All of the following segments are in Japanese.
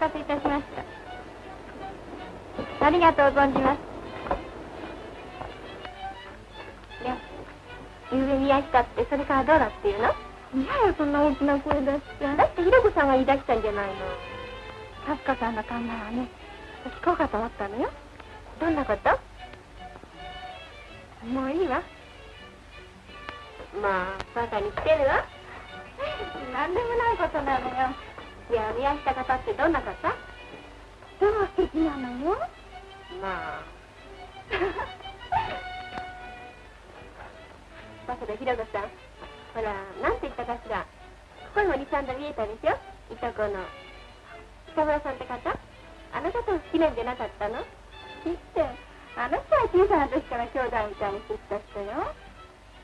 待たせいたしました。ありがとう存じます。いやゆうべ宮下ってそれからどうだっていうの？いややそんな大きな声出しちゃだってひろ子さんが言い出したんじゃないの。さすかさんの考えはね聞こうかと思ったのよ。どんなこと？もういいわ。まあバカにしてるわ。何でもないことなのよいや宮下方ってどんな方？でも素敵なのよ。まあ。だけどひろ子さん。ほらなんて言ったかしら。ここにも23度見えたでしょ？いとこの。北村さんって方？あの方を好きなんじゃなかったの？知ってあの人は小さな時から兄弟みたいにしてきた人よ。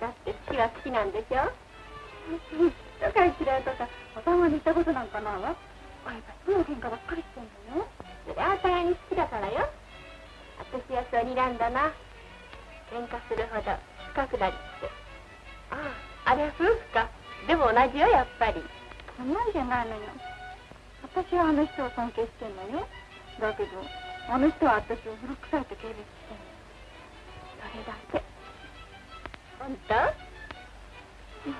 だって好きは好きなんでしょ？とか嫌いとかおたまにしたことなんかないわ。あいつすぐ喧嘩ばっかりしてんのよそれはお互いに好きだからよ。私はそう睨んだな。喧嘩するほど深くなりって。あああれは夫婦か。でも同じよやっぱり。そんなんじゃないのよ。私はあの人を尊敬してんのよ。だけどあの人は私を古臭いと軽蔑してんの。それだけ。本当？い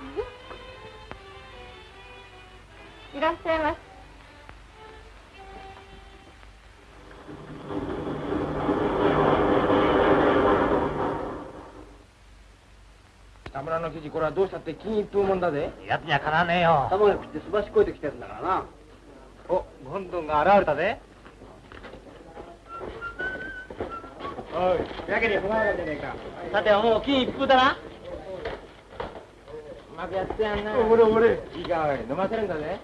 らっしゃいませ。北村の記事これはどうしたって金一封もんだぜ。やつにはかなわねえよ。卵焼きってすばしこいてきてるんだからな。おゴンドンが現れたぜ。おいやけに不満なんじゃねえかさてはもう金一封だな。うまくやってやんな。俺俺いいかおい飲ませるんだぜ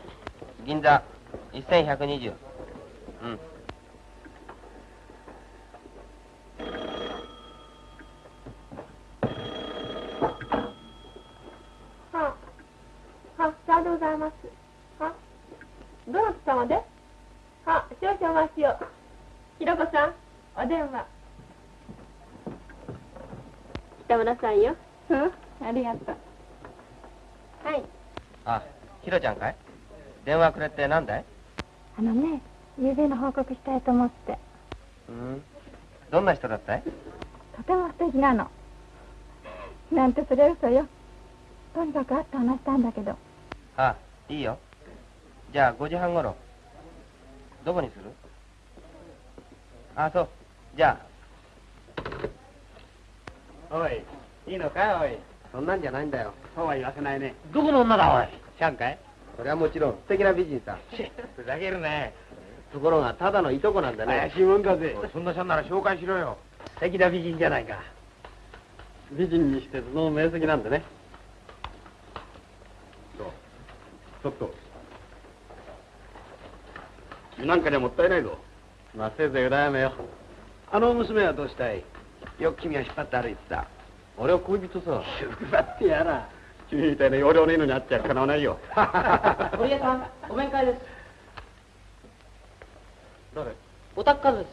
銀座1120うんはあ、はさようでございます。はどなた様では少々お待ちを。ひろこさん、お電話。北村さんよ。うんありがとうはい。あひろちゃんかいくれってなんだい?あのね夕べの報告したいと思って。うん。どんな人だったい?とても素敵なの。なんてそれ嘘よ。とにかく会って話したんだけど。あいいよ。じゃあ5時半ごろどこにする?あそう。じゃおいいいのかおい?そんなんじゃないんだよ。そうは言わせないね。どこの女だおい?シャンかい?それはもちろん素敵な美人さふざけるね。ところがただのいとこなんだね。怪しいもんだぜ。そんなシャンなら紹介しろよ。素敵な美人じゃないか。美人にしてその名跡なんでね。ちょっと。君なんかにはもったいないぞ。まあせいぜい羨めよ。あの娘はどうしたい？よく君は引っ張って歩いてた。俺は恋人さ。引っ張ってやら君みたいな容量のいいのに会っちゃかなわないよ。堀江さん、お面会です。誰？お宅からです。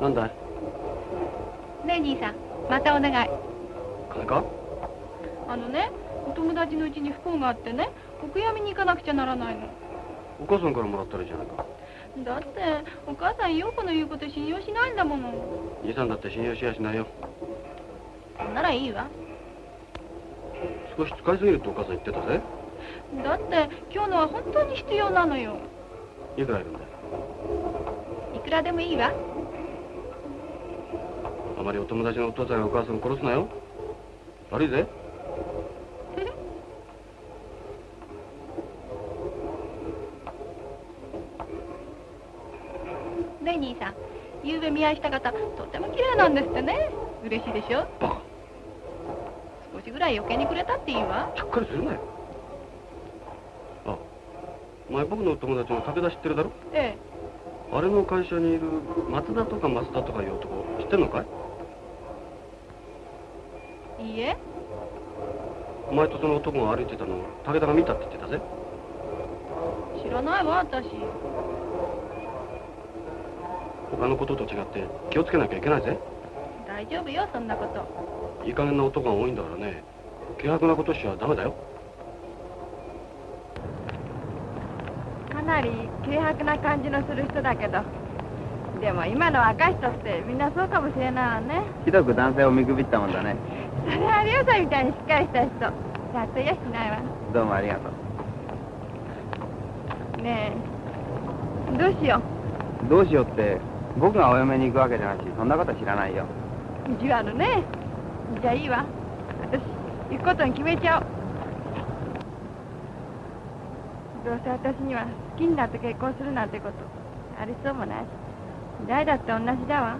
なんだい？ねえ兄さんまたお願い。金か？あのねお友達のうちに不幸があってねお悔やみに行かなくちゃならないの。お母さんからもらったらいいじゃないかだってお母さん陽子の言うこと信用しないんだもの。兄さんだって信用しやしないよ。ならいいわ。少し使いすぎるってお母さん言ってたぜ。だって今日のは本当に必要なのよ。いくらいるんだよいくらでもいいわ。あまりお友達のお父さんやお母さんを殺すなよ。悪いぜねえ兄さん夕べ見合いした方とても綺麗なんですってね。嬉しいでしょ？バカ。少しぐらい余計にくれたっていいわ。ちゃっかりするなよ。あお前僕のお友達の武田知ってるだろ？えあれの会社にいる松田とか増田とかいう男知ってんのかい？えいいえ。お前とその男が歩いてたのを武田が見たって言ってたぜ。知らないわ私他のことと違って気をつけなきゃいけないぜ。大丈夫よそんなこと。いい加減な男が多いんだからね。軽薄なことしちゃダメだよ。かなり軽薄な感じのする人だけど。でも今の若い人ってみんなそうかもしれないわね。ひどく男性を見くびったもんだね。それはリオさんみたいにしっかりした人。さっとやしないわどうもありがとう。ねえ。どうしよどうしようって僕がお嫁に行くわけじゃないしそんなこと知らないよ。う意地悪ねじゃあいいわ。私行くことに決めちゃおう。どうせ私には好きになって結婚するなんてことありそうもないし。誰だって同じだわ。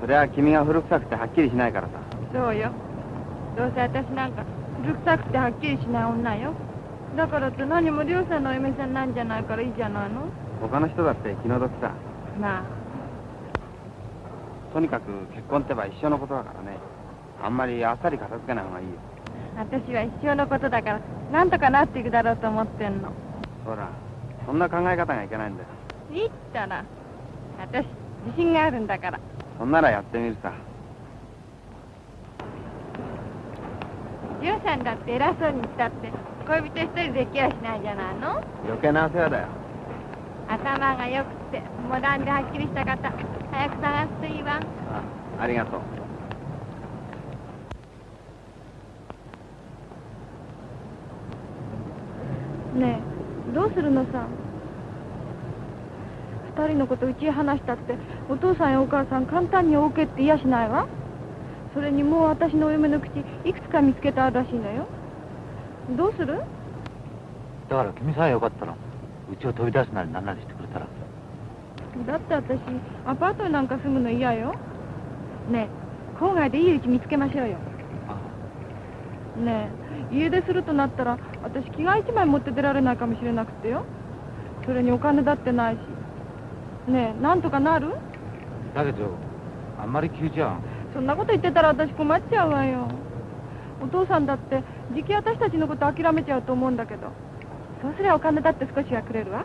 それは君が古臭くてはっきりしないからさ。そうよ。どうせ私なんか古臭くてはっきりしない女よ。だからって何も亮さんのお嫁さんなんじゃないからいいじゃないの。他の人だって気の毒さ。まあとにかく結婚ってば一生のことだからね。あんまりあっさり片付けない方がいいよ。私は一生のことだからなんとかなっていくだろうと思ってんの。ほらそんな考え方がいけないんだよ。いいったら私自信があるんだから。そんならやってみるさ。亮さんだって偉そうにしたって恋人一人できやしないじゃないの？余計な世話だよ。頭が良くてモダンではっきりした方早く探すといいわ。あありがとう。ねえどうするのさ二人のことうちへ話したってお父さんやお母さん簡単に OK って言いやしないわ。それにもう私のお嫁の口いくつか見つけてあるらしいのよ。どうする？だから君さえよかったらうちを飛び出すなりなんなりしてだって私アパートになんか住むの嫌よ。ねえ郊外でいい家見つけましょうよ。ねえ家出するとなったら私着替え一枚持って出られないかもしれなくてよ。それにお金だってないし。ねえなんとかなる？だけどあんまり急じゃそんなこと言ってたら私困っちゃうわよ。お父さんだってじき私たちのこと諦めちゃうと思うんだけど。そうすりゃお金だって少しはくれるわ。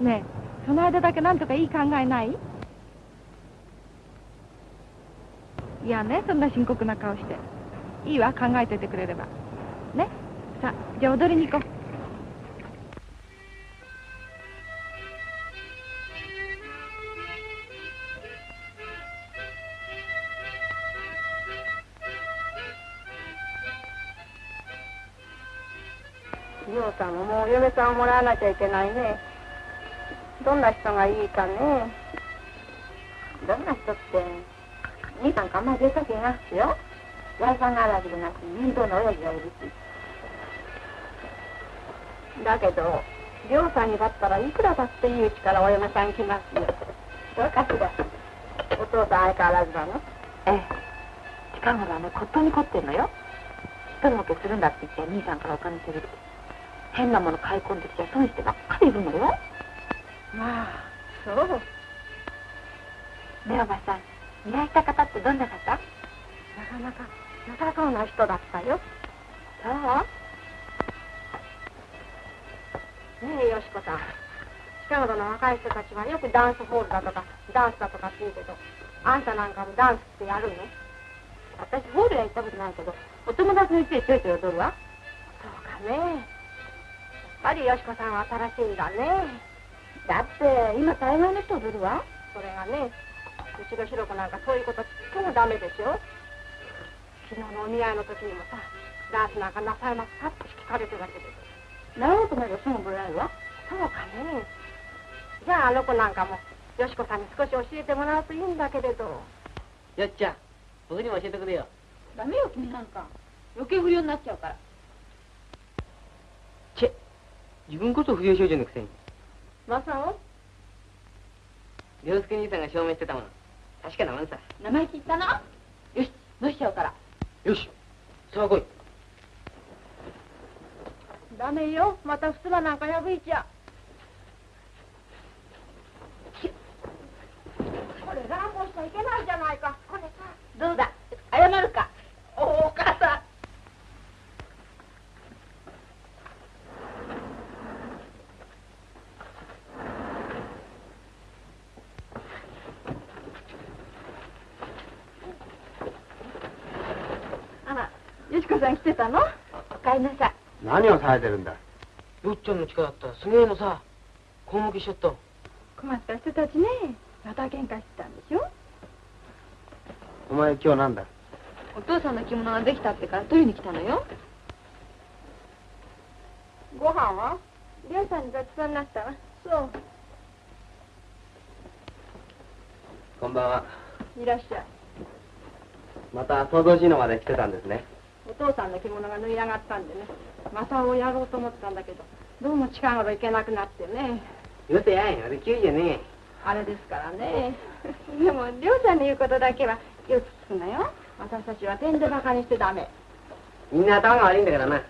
ねえその間だけなんとかいい考えない？いやねそんな深刻な顔して。いいわ考えててくれれば。ね？さあじゃあ踊りに行こう。リオさんももう嫁さんをもらわなきゃいけないね。どんな人がいいかね。どんな人って兄さんかあんまり出たくなくてよ。財産があるわけじゃなくて面倒な親父がいるしだけどりょうさんにだったらいくらだっていいうちからお嫁さん来ますよ。どうかしら。お父さん相変わらずだのええ。近頃はね骨董に凝ってんのよ。一人儲けするんだって言って兄さんからお金するって変なもの買い込んできちゃ損してばっかりいるのよまあそう。ねおばさん依頼した方ってどんな方？なかなか良さそうな人だったよ。そう？ねえよしこさん。近頃の若い人たちはよくダンスホールだとかダンスだとかって言うけどあんたなんかもダンスってやるの？私ホールへ行ったことないけどお友達の家でちょいちょい踊るわ。そうかね。やっぱりよしこさんは新しいんだねだって今大概の人踊るわ。それがねうちのひろ子なんかそういうことちっともダメでしょ昨日のお見合いの時にもさダンスなんかなさいますかって聞かれてたけど習おうと思えばすぐ覚えられるわ。そうかね。じゃああの子なんかもよしこさんに少し教えてもらうといいんだけれど。よっちゃん僕にも教えてくれよ。ダメよ君なんか。余計不良になっちゃうから。チェ自分こそ不良少女のくせにマサオ？涼介兄さんが証明してたもの。確かなもんさ。生意気言ったなよしどうしちゃうから。よしさあ来い。ダメよ。またふすまなんか破いちゃ。これ乱暴しちゃいけないじゃないか。これさ。どうだ？謝るか。おお母さんあらん来てたの？おかえりなさい。何をされてるんだ？よっちゃんの力だったらすげえのさ根向きしちゃった困った人たちね。また喧嘩してたんでしょ？お前今日なんだ？お父さんの着物ができたってから取りに来たのよ。ご飯は？りょうさんにごちそうになったわ。そう。こんばんは。いらっしゃい。また想像しいのまで来てたんですね。お父さんの着物が縫い上がったんでね。またをやろうと思ってたんだけど、どうも近頃行けなくなってね。よせやい俺急じゃねあれですからね。でも、りょうさんの言うことだけはよく聞くのよ。私たちは点でバカにしてダメ。みんな頭が悪いんだからなよ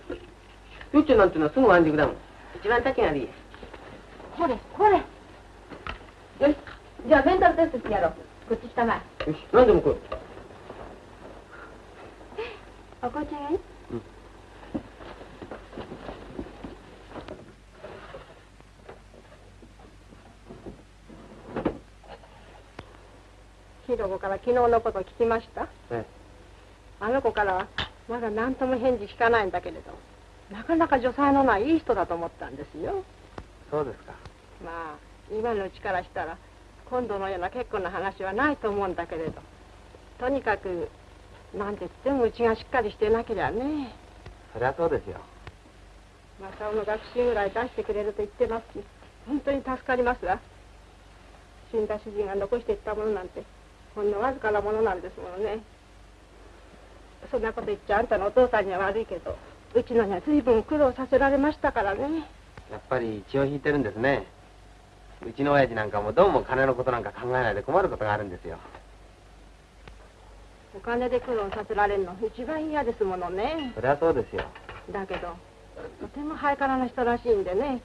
っちゃんなんてのはすぐ満足だもん一番立ちが悪いやこれ、これ。よし、じゃあメンタルテストしてやろう。こっち来たまえ。よし何でも来いお紅茶がいいひろこから昨日のこと聞きました？えあの子からはまだ何とも返事聞かないんだけれど。なかなか女才のないいい人だと思ったんですよ。そうですか。まあ今のうちからしたら今度のような結婚の話はないと思うんだけれど。とにかくなんて言ってもうちがしっかりしてなけりゃねそりゃそうですよ。正雄の学習ぐらい出してくれると言ってますし本当に助かりますわ死んだ主人が残していったものなんてほんのわずかなものなんですものねそんなこと言っちゃあんたのお父さんには悪いけどうちのには随分苦労させられましたからねやっぱり血を引いてるんですね。うちの親父なんかもどうも金のことなんか考えないで困ることがあるんですよ。お金で苦労させられるの一番嫌ですものねそりゃそうですよ。だけどとてもハイカラな人らしいんでね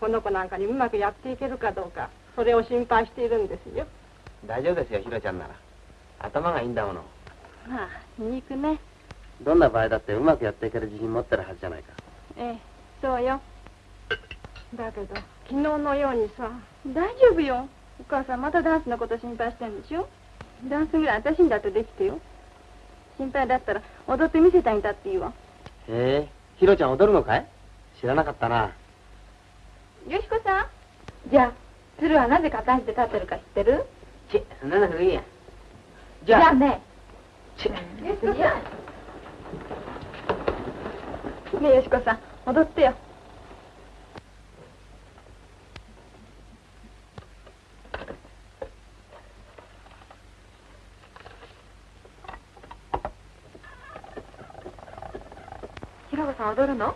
この子なんかにうまくやっていけるかどうかそれを心配しているんですよ大丈夫ですよ、ひろちゃんなら。頭がいいんだもの。まあ皮肉ねどんな場合だってうまくやっていける自信持ってるはずじゃないか。ええそうよだけど昨日のようにさ大丈夫よお母さんまたダンスのこと心配してんでしょ？ダンスぐらい私にだってできてよ。心配だったら踊ってみせたいんだって言うわ。へえ、ひろちゃん踊るのかい？知らなかったな。よしこさん。じゃあ鶴はなぜ片足で立ってるか知ってる？ちそんなの古いや。じゃあねちよしこさんねえよしこさん。踊ってよひろこさん踊るの？お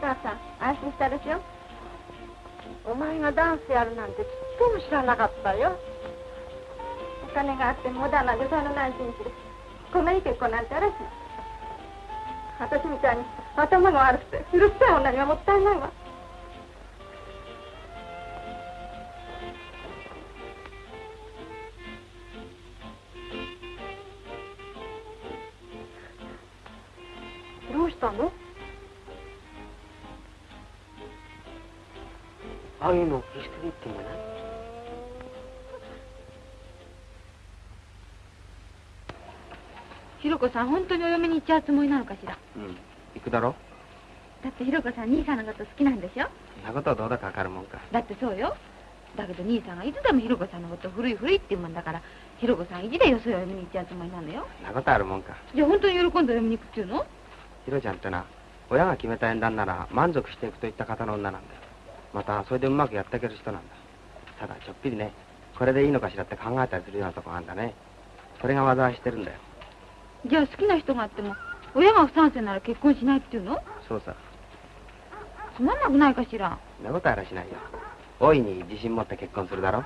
母さん安心したでしょお前がダンスやるなんてちっとも知らなかったよ。お金があってモダンな女才のない紳士でこんないい結婚なんてあらしない。私みたいに頭が悪くてうるさい女にはもったいないわ。ひろこさん本当にお嫁に行っちゃうつもりなのかしら？うん。行くだろだってひろこさん兄さんのこと好きなんでしょ？そんなことはどうだかわかるもんか。だってそうよだけど兄さんがいつでもひろこさんのこと古い古いって言うもんだからひろこさん意地でよそよ嫁に行っちゃうつもりなのよそんなことあるもんか。じゃあ本当に喜んで嫁に行くっていうの？ひろちゃんってな、親が決めた縁談なら満足していくといった方の女なんだよ。また、それでうまくやっていける人なんだ。ただ、ちょっぴりね、これでいいのかしらって考えたりするようなとこがあるんだね。それが災いしてるんだよ。じゃあ好きな人があっても親が不賛成なら結婚しないっていうの？そうさ。つまんなくないかしら？そんなことあらしないよ。大いに自信持って結婚するだろ？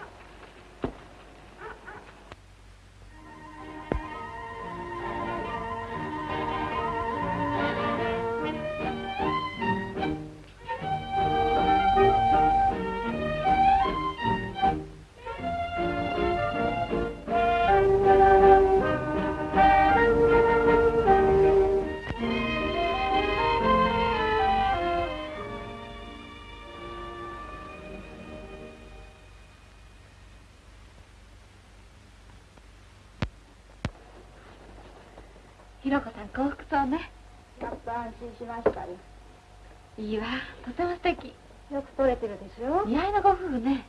やっと安心しましたよいいわ。とても素敵。よく取れてるでしょ？似合いのご夫婦ね。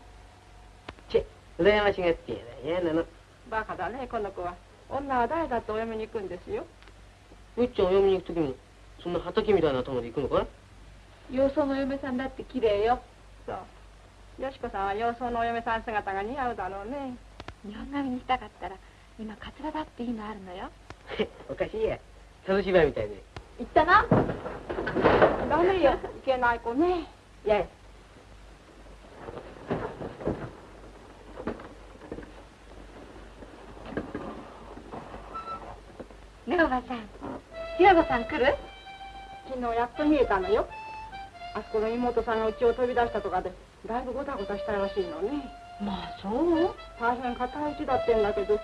チェ羨ましがってやだ嫌なの。バカだねこの子は。女は誰だってお嫁に行くんですよ。うっちゃんお嫁に行く時もそんな畑みたいな頭で行くのかい洋装のお嫁さんだって綺麗よ。そう。よしこさんは洋装のお嫁さん姿が似合うだろうね。日本髪にしたかったら今カツラだっていいのあるのよ。おかしいや。サブ芝居みたいで言ったな。ダメよ。いけない子ね。や。いねおばさん。ひろこさん来る？昨日やっと見えたのよ。あそこの妹さんが家を飛び出したとかでだいぶごたごたしたらしいのね。まあそう？大変固い家だってんだけどど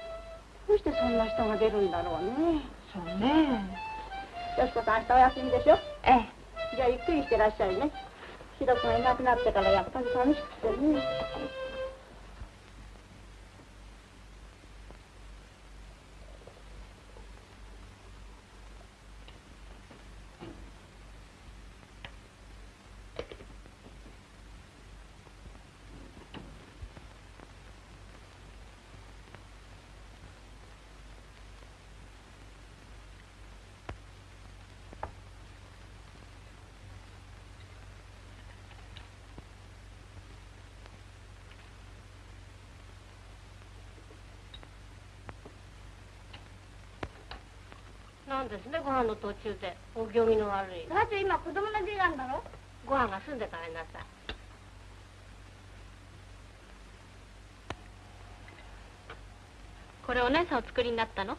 うしてそんな人が出るんだろうね。そうねよしこさん明日お休みでしょええ。じゃあゆっくりしてらっしゃいね。ひろくがいなくなってからやっぱり寂しくてねなんですねご飯の途中で。お行儀の悪い。だって今子供の時間だろ？ご飯が済んでからになさいこれお姉さんお作りになったの？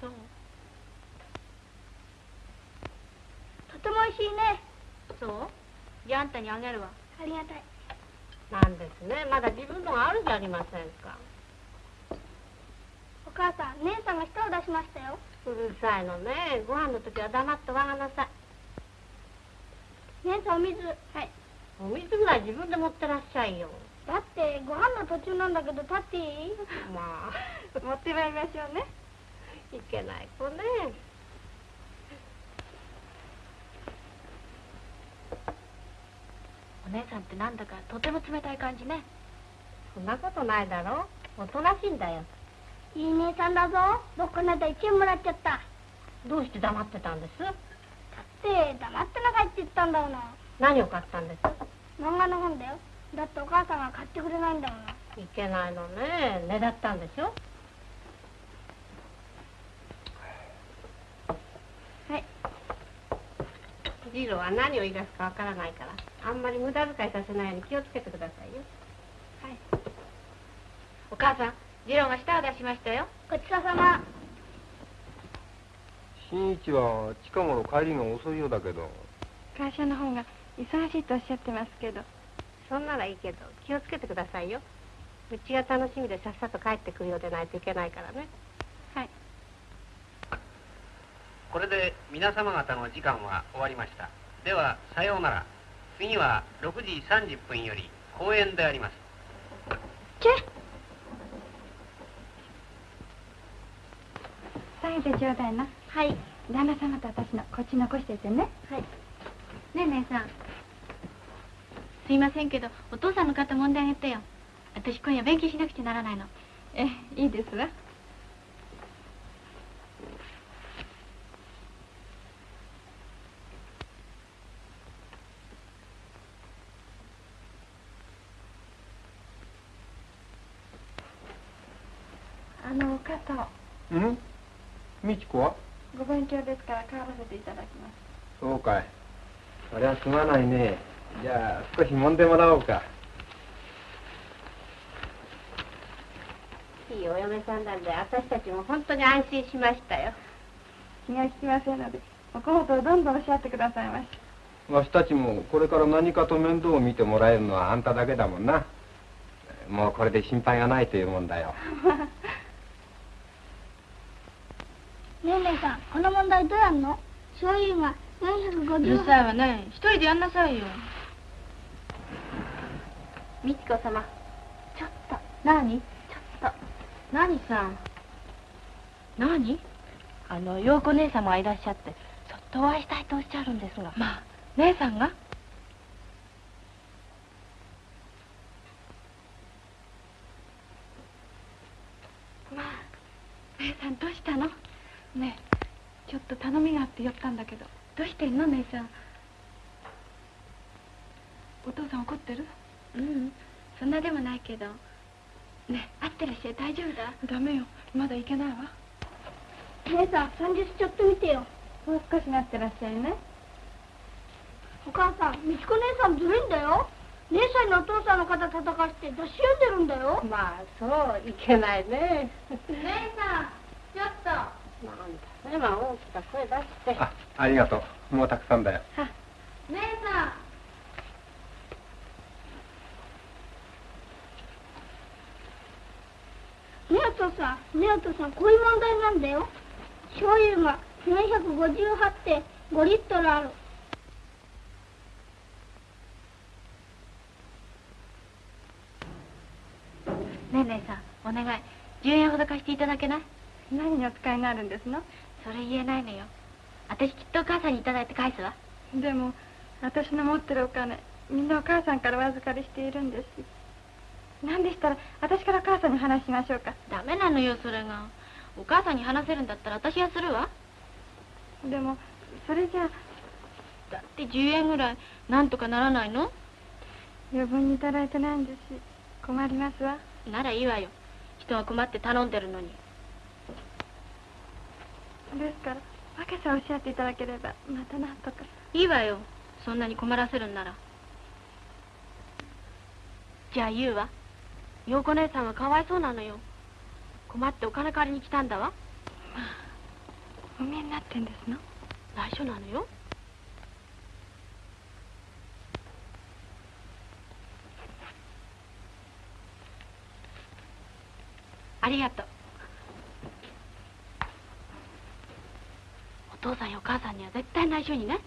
そう。とても美味しいね。そう？じゃああんたにあげるわ。ありがたい。なんですね。まだ自分のがあるじゃありませんか。お母さん姉さんが舌を出しましたよ。うるさいのね。ご飯の時は黙ってわがなさい。姉さんお水。はい。お水ぐらい自分で持ってらっしゃいよ。だってご飯の途中なんだけど立っていい？まあ持ってまいりましょうね。いけない子ね。お姉さんってなんだかとても冷たい感じね。そんなことないだろ。おとなしいんだよいい姉さんだぞ。僕この間1円もらっちゃった。どうして黙ってたんです？だって黙ってなかいって言ったんだもの。何を買ったんです？漫画の本だよ。だってお母さんが買ってくれないんだもの。いけないのね。ねだったんでしょ？はい。ジローは何を言い出すかわからないからあんまり無駄遣いさせないように気をつけてくださいよ。はい。お母さん次郎が舌を出しましたよ。ごちそうさま。新一は近頃帰りが遅いようだけど。会社の方が忙しいとおっしゃってますけど。そんならいいけど気をつけてくださいよ。うちが楽しみでさっさと帰ってくるようでないといけないからね。これで皆様方の時間は終わりました。ではさようなら。次は6時30分より公演であります。チェ下げてちょうだいなはい。旦那様と私のこっち残しててね。はい。ねえ姉さん。すいませんけどお父さんの肩揉んであげてよ。私今夜勉強しなくちゃならないの。えいいですわ。あの肩うん？美智子は？ご勉強ですから帰らせていただきます。そうかい。そりゃすまないね。じゃあ少し揉んでもらおうか。いいお嫁さんなんで私たちも本当に安心しましたよ。気が利きませんのでお小言をどんどんおっしゃってくださいまし。わしたちもこれから何かと面倒を見てもらえるのはあんただけだもんな。もうこれで心配がないというもんだよ ねえ姉さんこの問題どうやんの？醤油がうる450さいわね。一人でやんなさいよ。美智子様ちょっと。何？何さん？何？あの陽子姉様がいらっしゃってそっとお会いしたいとおっしゃるんですが。まあ姉さんが？まあ姉さんどうしたの？ねえちょっと頼みがあって寄ったんだけどどうしてんの姉さん。お父さん怒ってる？うんそんなでもないけど。ね会ってらっしゃい大丈夫だ？ダメよまだ行けないわ。姉さん三十ちょっと見てよ。もう少し待ってらっしゃいね。お母さん美智子姉さんずるいんだよ。姉さんのお父さんの肩叩かして雑誌読んでるんだよ。まあそういけないね。姉さんちょっとなんだねまあ大きな声出して。あ、ありがとう。もうたくさんだよ。姉さん。ねえお父さんねえお父さんこういう問題なんだよ。醤油が458.5リットルある。ねえ姉さんお願い。10円ほど貸していただけない？何にお使いになるんですの？それ言えないのよ。私きっとお母さんにいただいて返すわ。でも私の持ってるお金みんなお母さんからお預かりしているんです何でしたら私からお母さんに話しましょうか？ダメなのよそれが。お母さんに話せるんだったら私はするわ。でもそれじゃだって10円ぐらいなんとかならないの？余分にいただいてないんですし困りますわ。ならいいわよ。人が困って頼んでるのにですから訳さえおっしゃっていただければまたなんとか。いいわよそんなに困らせるんなら。じゃあ言うわ。陽子姉さんがかわいそうなのよ。困ってお金借りに来たんだわ。お見えになってんですの？内緒なのよ。ありがとう父さんやお母さんには絶対内緒にね。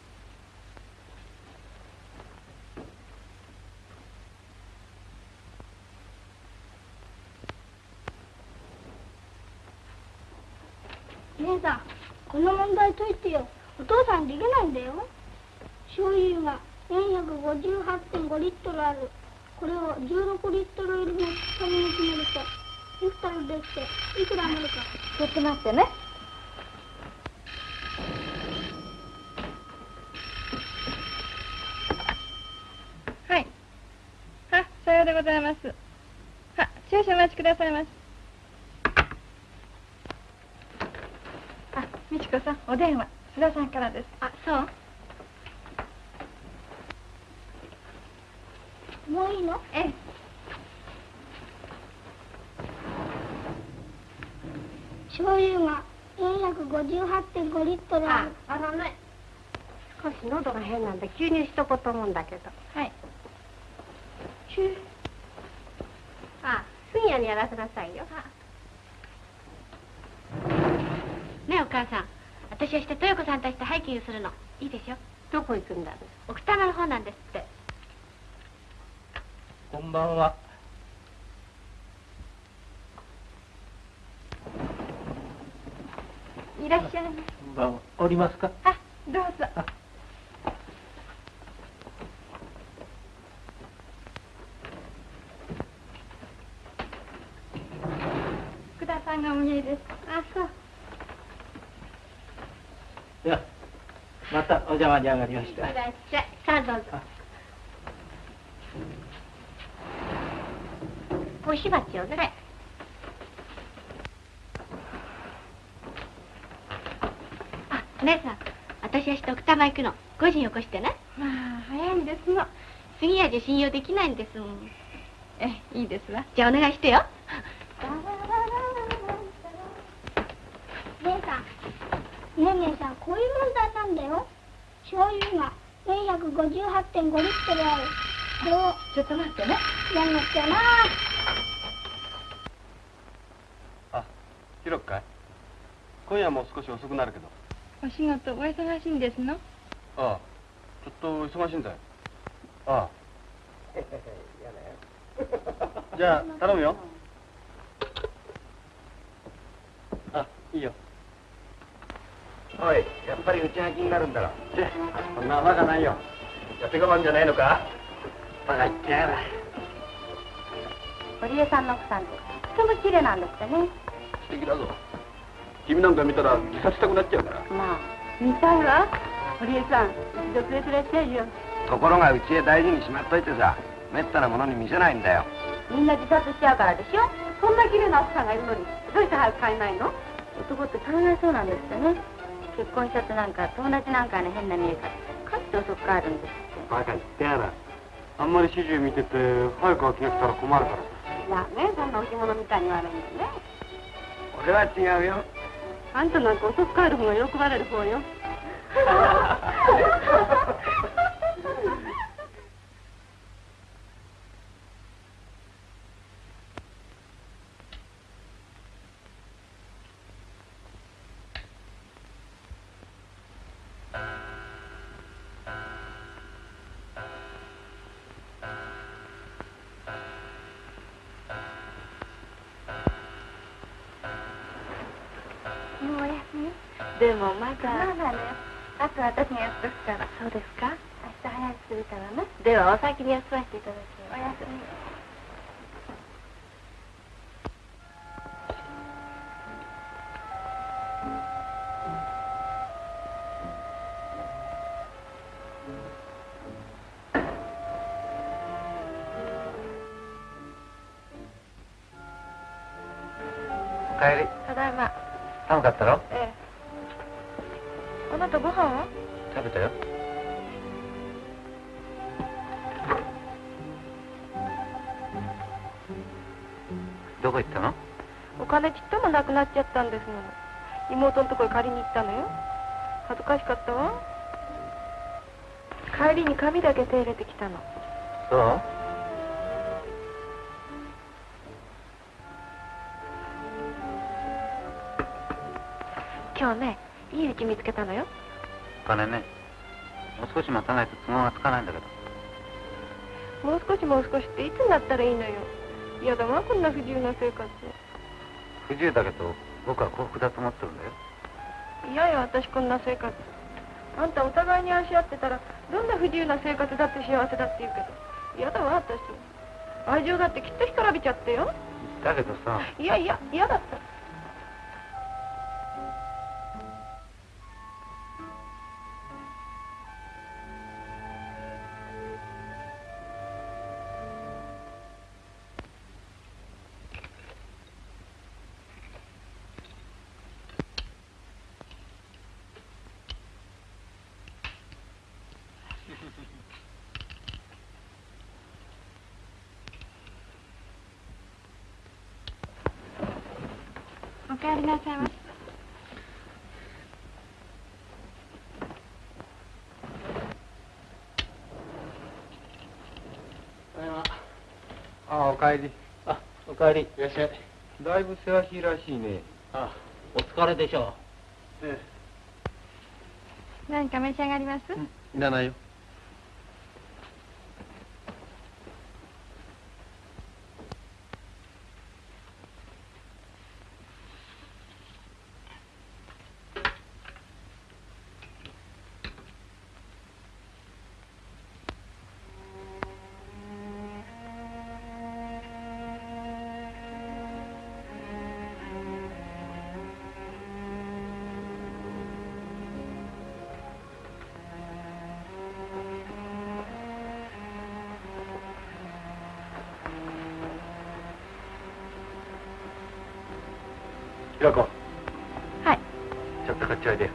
姉さんこの問題解いてよ。お父さんできないんだよ。醤油が458.5リットルある。これを16リットル入りの紙に詰めるとリットルできていくらになるか。ちょっと待ってねはいあさようでございます。は少々お待ちくださいましあ美智子さんお電話須田さんからです。あそう。もういいの？ええ。醤油が458.5リットルああのね少し喉が変なんで吸入しとこうと思うんだけど。はい。シューあ杉谷にやらせなさいよ。ねえお母さん。私はして豊子さんたちとハイキングするの。いいでしょ？どこ行くんだろ奥多摩の方なんですって。こんばんは。いらっしゃいまこんばんは。おりますか？あどうぞ福田さんがお見えですあそういや、またお邪魔に上がりました。いらっしゃい。さあどうぞ。お火鉢をね、あ姉さん私はして奥多摩行くの。5時に起こしてね。まあ早いんですの。杉谷じゃ信用できないんですもん。ええいいですわ。じゃあお願いしてよ。姉さん。ねえ姉さんこういう問題なんだよ醤油が458.5リットルあるこれをちょっと待ってねやんなきゃなあ、ひろっかい？今夜も少し遅くなるけど。お仕事お忙しいんですの？ああ、ちょっと忙しいんだよ。ああ。じゃあ、頼むよ。あ、いいよおいやっぱり内が気になるんだろ。そんなバカないよ。やって我慢じゃないのか？バカ言ってやがる。堀江さんの奥さんってとても綺麗なんですってね。素敵だぞ。君なんか見たら自殺したくなっちゃうから。まあ見たいわ。堀江さん一度連れてらっしゃいよ。ところがうちへ大事にしまっといてさめったなものに見せないんだよ。みんな自殺しちゃうからでしょ。そんな綺麗な奥さんがいるのにどうして早く帰んないの？男って考えそうなんですってね結婚したってなんか友達なんかの変な見え方かって遅く帰るんですってバカ言ってやら。あんまり始終見てて早く飽きが来たら困るから。さいやねそんな置物みたいに言われるのね。俺は違うよ。あんたなんか遅く帰る方が喜ばれる方よ でもまだ。まだね。あと私がやっとくから。そうですか？明日早くするからね。ではお先に休ませていただきおます。やすみおかえり。ただいま。寒かったろええあなたご飯は？食べたよ。どこ行ったの？お金ちっともなくなっちゃったんですもの。妹のとこへ借りに行ったのよ。恥ずかしかったわ。帰りに紙だけ手入れてきたの。そう？今日ねいい家見つけたのよ。お金ね。もう少し待たないと都合がつかないんだけど。もう少しもう少しっていつになったらいいのよ。嫌だわこんな不自由な生活。不自由だけど僕は幸福だと思ってるんだよ。嫌よ私こんな生活。あんたお互いに愛し合ってたらどんな不自由な生活だって幸せだって言うけど。嫌だわ私。愛情だってきっと干からびちゃってよ。だけどさ。いやいや嫌だったりなさいませ。ああおかえり。あおかえり。いらっしゃい。だいぶせわしいらしいね。あお疲れでしょえ。何か召し上がります、いらないよひろこはい。ちょっとこっちおいで。よ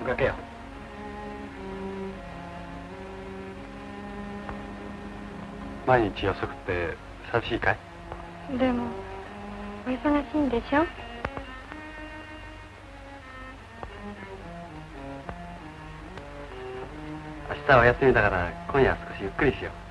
おかけよ。毎日遅くって寂しいかい？でもお忙しいんでしょ？明日はお休みだから今夜は少しゆっくりしよう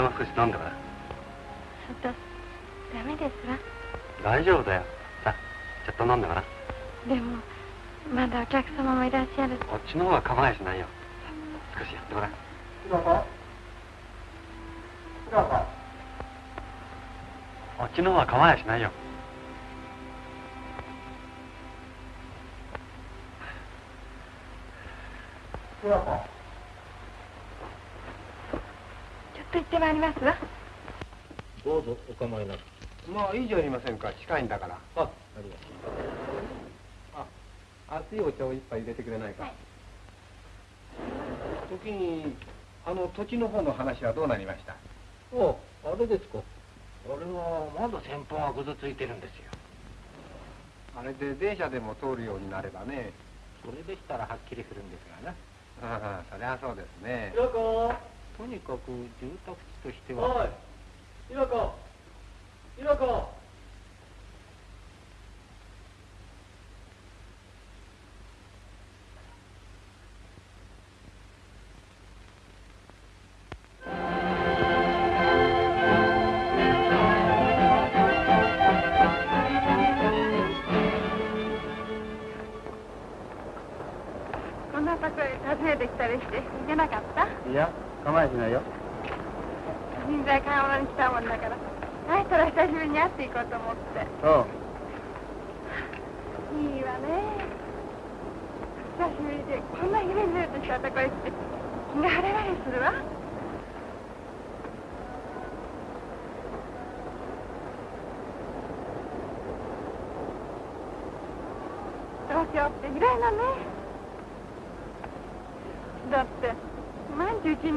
お前も少し飲んだから。ちょっとダメですわ。大丈夫だよ。さちょっと飲んだからでもまだお客様もいらっしゃる。こっちの方が構えしないよ。少しやってごらん。こっちの方が構えしないよ。ちょっと行ってまいりますわ。どうぞお構いなく。まあいいじゃありませんか？近いんだから。あありがとう。あ熱いお茶を一杯入れてくれないか、時にあの土地の方の話はどうなりました？おあれですか。あれはまだ先方がぐずついてるんですよ。あれで電車でも通るようになればね。それでしたらはっきりするんですがな。ああそりゃそうですね。ひろことにかく住宅地としては。はい、田舎。田舎。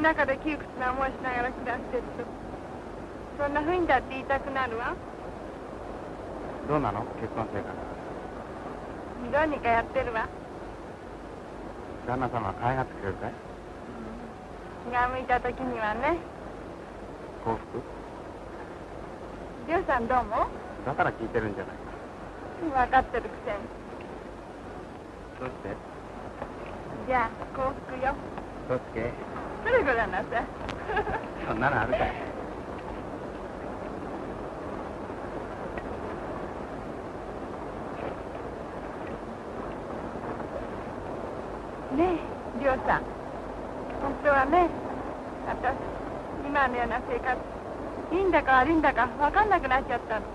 中で窮屈な思いしながら暮らしてると。そんなふうにだって言いたくなるわ。どうなの？結婚生活。どうにかやってるわ。旦那様は可愛がってくれるかい気が向いた時にはね。幸福？りょうさんどうもだから聞いてるんじゃないか。分かってるくせに。どうして？じゃあ幸福よ。どうつけそれごらんなさいそんなのあるかい。ねえりょうさん。本当はね私今のような生活いいんだか悪いんだか分かんなくなっちゃったの。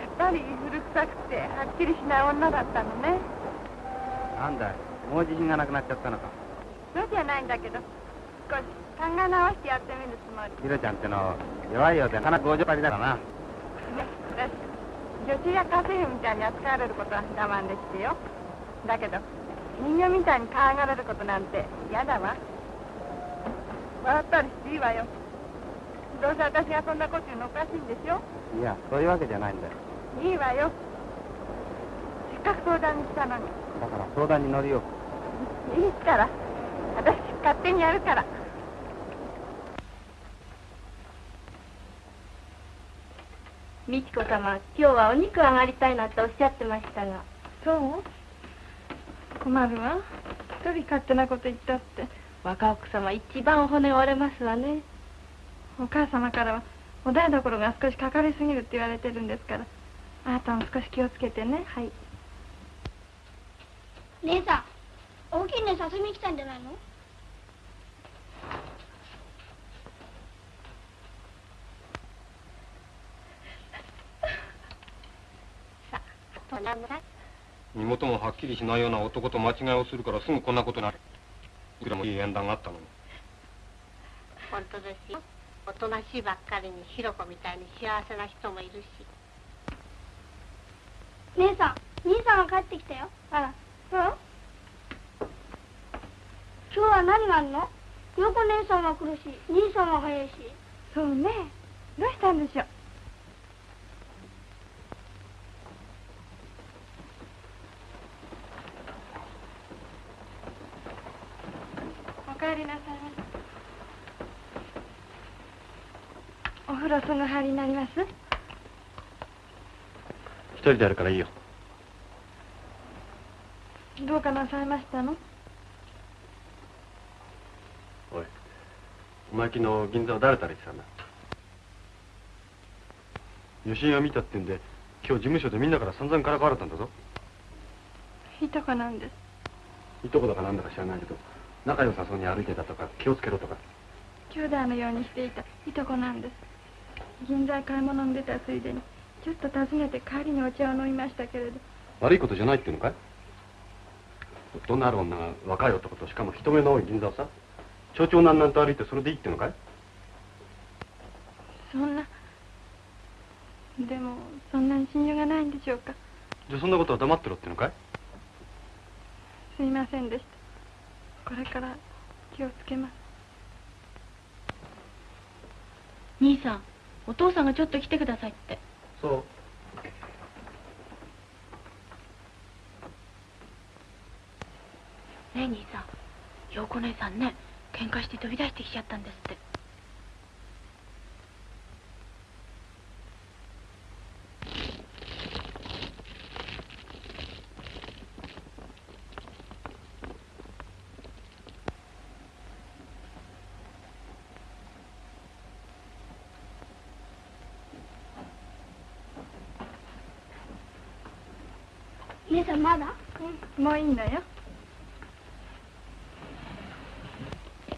やっぱり古臭くてはっきりしない女だったのね。なんだいもう自信がなくなっちゃったのかそうじゃないんだけど少し考え直してやってみるつもり。ひろちゃんっての弱いようでなかなか強情張りだからな。ね私女子や家政婦みたいに扱われることは我慢できてよ。だけど人形みたいに可愛がられることなんて嫌だわ。笑ったりしていいわよ。どうせ私がそんなこと言うのおかしいんでしょ。いやそういうわけじゃないんだよ。いいわよ。せっかく相談に来たのに。だから相談に乗るよ。いいから私勝手にやるから。美智子様今日はお肉上がりたいなっておっしゃってましたが。そう？困るわ。一人勝手なこと言ったって。若奥様一番骨折れますわね。お母様からはお台所が少しかかりすぎるって言われてるんですから。あなたも少し気をつけてね。はい。姉さん大きいね誘いに来たんじゃないの？そんな村。身元もはっきりしないような男と間違いをするからすぐこんなことになる。いくらもいい縁談があったのに。本当ですよ。おとなしいばっかりにひろこみたいに幸せな人もいるし。姉さん兄さんが帰ってきたよ。あら。そう今日は何があるの？陽子姉さんが来るし兄さんは早いし。そうね。どうしたんでしょう？お帰りなさい。お風呂すぐ入りになります？一人でやるからいいよ。どうかなさいましたの？お前昨日銀座を誰たら言ってたんだ？余震が見たってんで今日事務所でみんなから散々からかわれたんだぞ。いとこなんです。いとこだかなんだか知らないけど仲良さそうに歩いてたとか気をつけろとか。兄弟のようにしていたいとこなんです。銀座へ買い物に出たついでにちょっと訪ねて帰りにお茶を飲みましたけれど。悪いことじゃないっていうのかい？夫のある女が若い男としかも人目の多い銀座をさ蝶々なんなんと歩いてそれでいいってのかい？そんな。でもそんなに信用がないんでしょうか？じゃあそんなことは黙ってろってのかい？すいませんでした。これから気をつけます。兄さんお父さんがちょっと来てくださいって。そう。ねえ兄さん。陽子姉さんね喧嘩して飛び出してきちゃったんですって。姉さんまだ？うん。もういいのよ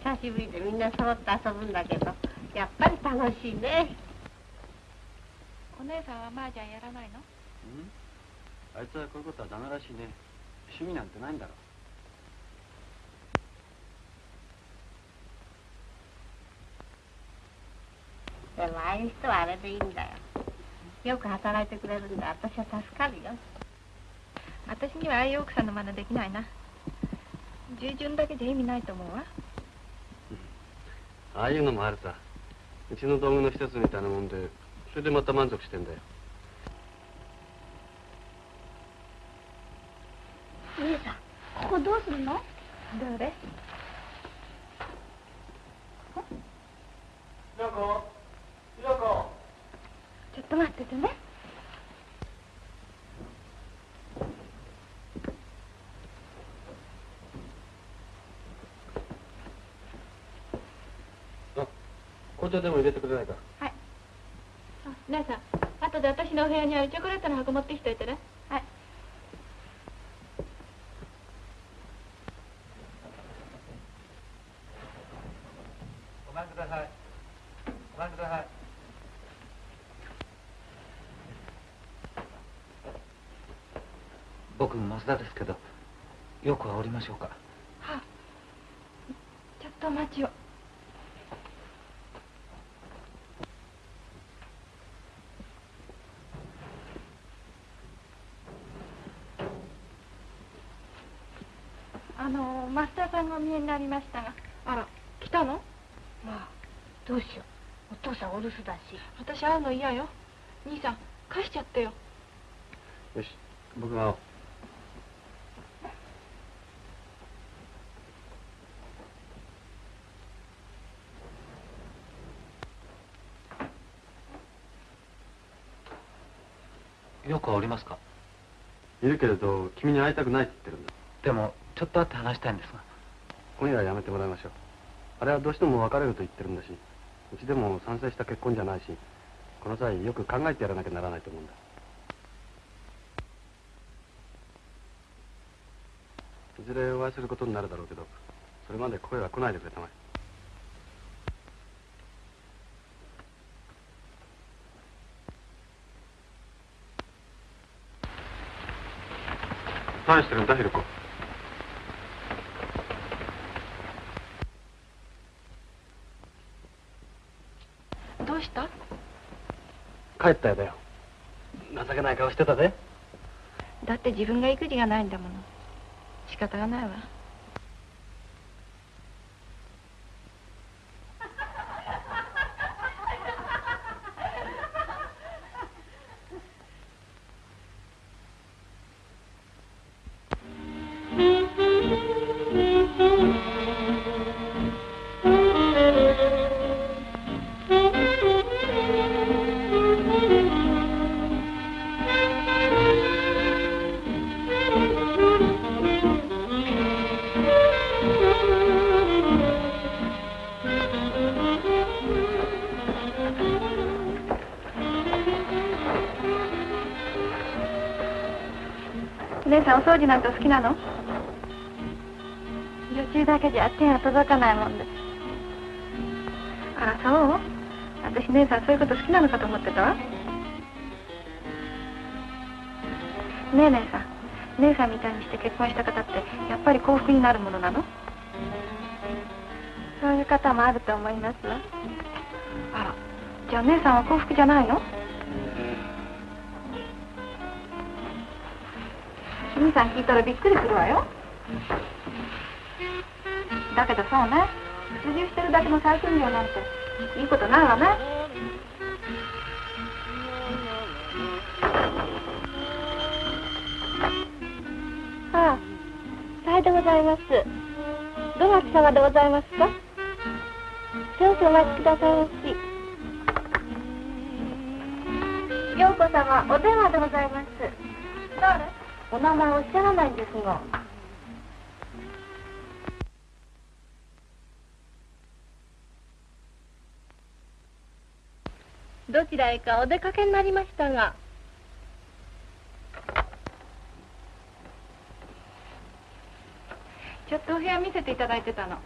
久しぶりでみんな揃って遊ぶんだけどやっぱり楽しいねお姉さんは麻雀やらないのうんあいつはこういうことはダメらしいね趣味なんてないんだろでもああいう人はあれでいいんだよよく働いてくれるんで私は助かるよ私にはああいう奥さんの真似できないな従順だけじゃ意味ないと思うわああいうのもあるさ。うちの道具の一つみたいなもんでそれでまた満足してんだよ姉さんここどうするのどれひろこひろこちょっと待っててね紅茶でも入れてくれないかはい。あ姉さん後で私のお部屋にあるチョコレートの箱持ってきといてね。はい。ごめんください。ごめんください。僕増田ですけどよくはおりましょうか？はあちょっとお待ちをあの増田さんがお見えになりましたが。あら来たの？まあどうしよう。お父さんお留守だし。私会うの嫌よ。兄さん返しちゃってよ。よし僕が会おう。よくはおりますか？いるけれど君に会いたくないって言ってるんだ。でもちょっと会って話したいんですが今夜はやめてもらいましょう。あれはどうしても別れると言ってるんだしうちでも賛成した結婚じゃないしこの際よく考えてやらなきゃならないと思うんだ。いずれお会いすることになるだろうけどそれまで声は来ないでくれたまえ。何してるんだひろこどうした帰ったよだよ。情けない顔してたぜ。だって自分が育児がないんだもの。仕方がないわ「姉さんお掃除なんてお好きなの？女中だけじゃ手が届かないもんで。すあらそう？私姉さんそういうこと好きなのかと思ってたわ。ねえ姉さん。姉さんみたいにして結婚した方ってやっぱり幸福になるものなの？そういう方もあると思いますわ。あらじゃあ姉さんは幸福じゃないの？兄さん聞いたらびっくりするわよ。だけどそうね。出入してるだけの採寸料なんていいことないわね。ああさようでございます。どなた様でございますか？少々お待ちくださいまし。陽子様お電話でございます。誰お名前おっしゃらないんですが。どちらへかお出かけになりましたが。ちょっとお部屋見せていただいてたの。